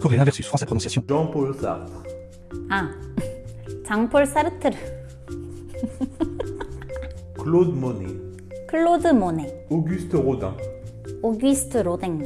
Coréen versus français prononciation. Jean-Paul Sartre. Ah, Jean Paul Sartre. Claude Monet. Claude Monet. Auguste Rodin. Auguste Rodin.